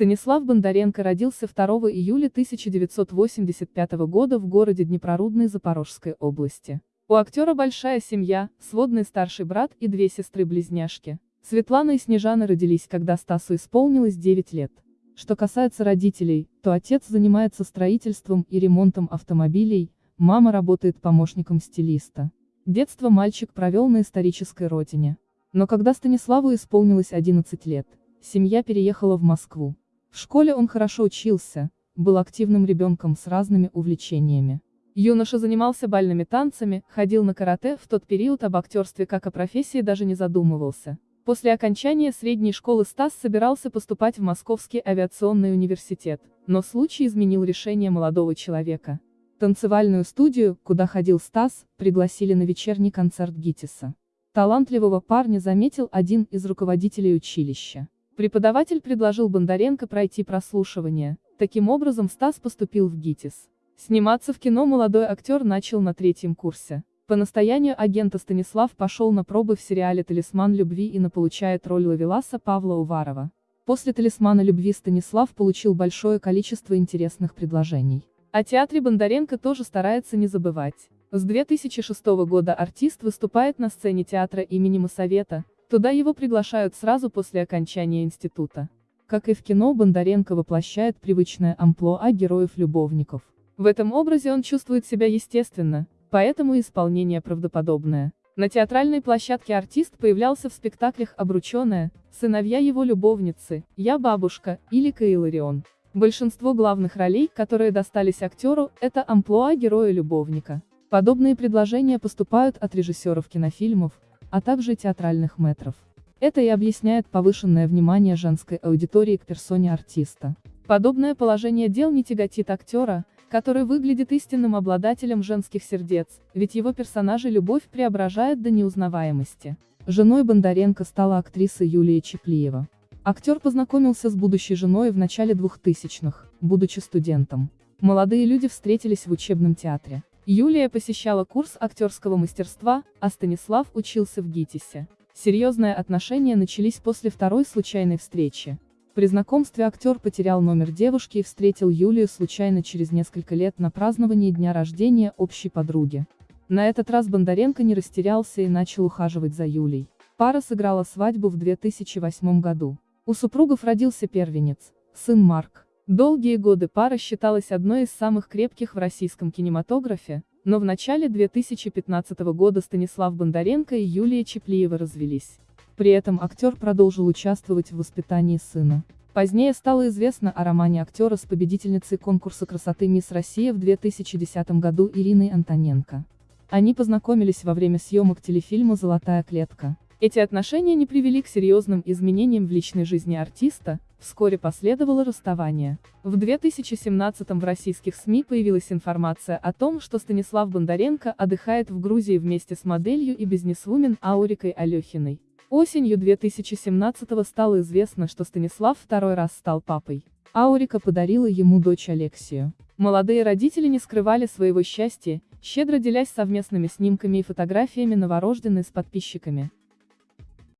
Станислав Бондаренко родился 2 июля 1985 года в городе Днепрорудной Запорожской области. У актера большая семья, сводный старший брат и две сестры-близняшки. Светлана и Снежана родились, когда Стасу исполнилось 9 лет. Что касается родителей, то отец занимается строительством и ремонтом автомобилей, мама работает помощником стилиста. Детство мальчик провел на исторической родине. Но когда Станиславу исполнилось 11 лет, семья переехала в Москву. В школе он хорошо учился, был активным ребенком с разными увлечениями. Юноша занимался бальными танцами, ходил на карате, в тот период об актерстве как о профессии даже не задумывался. После окончания средней школы Стас собирался поступать в Московский авиационный университет, но случай изменил решение молодого человека. Танцевальную студию, куда ходил Стас, пригласили на вечерний концерт Гитиса. Талантливого парня заметил один из руководителей училища. Преподаватель предложил Бондаренко пройти прослушивание, таким образом Стас поступил в ГИТИС. Сниматься в кино молодой актер начал на третьем курсе. По настоянию агента Станислав пошел на пробы в сериале «Талисман любви» и на получает роль Лавеласа Павла Уварова. После «Талисмана любви» Станислав получил большое количество интересных предложений. О театре Бондаренко тоже старается не забывать. С 2006 года артист выступает на сцене театра имени Моссовета, Туда его приглашают сразу после окончания института. Как и в кино, Бондаренко воплощает привычное амплуа героев-любовников. В этом образе он чувствует себя естественно, поэтому исполнение правдоподобное. На театральной площадке артист появлялся в спектаклях «Обрученная», «Сыновья его любовницы», «Я бабушка» или «Каиларион». Большинство главных ролей, которые достались актеру, это амплуа героя-любовника. Подобные предложения поступают от режиссеров кинофильмов, а также театральных метров. Это и объясняет повышенное внимание женской аудитории к персоне артиста. Подобное положение дел не тяготит актера, который выглядит истинным обладателем женских сердец, ведь его персонажи любовь преображает до неузнаваемости. Женой Бондаренко стала актриса Юлия Чеплиева. Актер познакомился с будущей женой в начале 2000-х, будучи студентом. Молодые люди встретились в учебном театре. Юлия посещала курс актерского мастерства, а Станислав учился в ГИТИСе. Серьезные отношения начались после второй случайной встречи. При знакомстве актер потерял номер девушки и встретил Юлию случайно через несколько лет на праздновании дня рождения общей подруги. На этот раз Бондаренко не растерялся и начал ухаживать за Юлей. Пара сыграла свадьбу в 2008 году. У супругов родился первенец, сын Марк. Долгие годы пара считалась одной из самых крепких в российском кинематографе, но в начале 2015 года Станислав Бондаренко и Юлия Чеплиева развелись. При этом актер продолжил участвовать в воспитании сына. Позднее стало известно о романе актера с победительницей конкурса красоты «Мисс Россия» в 2010 году Ириной Антоненко. Они познакомились во время съемок телефильма «Золотая клетка». Эти отношения не привели к серьезным изменениям в личной жизни артиста, Вскоре последовало расставание. В 2017 в российских СМИ появилась информация о том, что Станислав Бондаренко отдыхает в Грузии вместе с моделью и бизнесвумен Аурикой Алехиной. Осенью 2017 стало известно, что Станислав второй раз стал папой. Аурика подарила ему дочь Алексию. Молодые родители не скрывали своего счастья, щедро делясь совместными снимками и фотографиями новорожденной с подписчиками.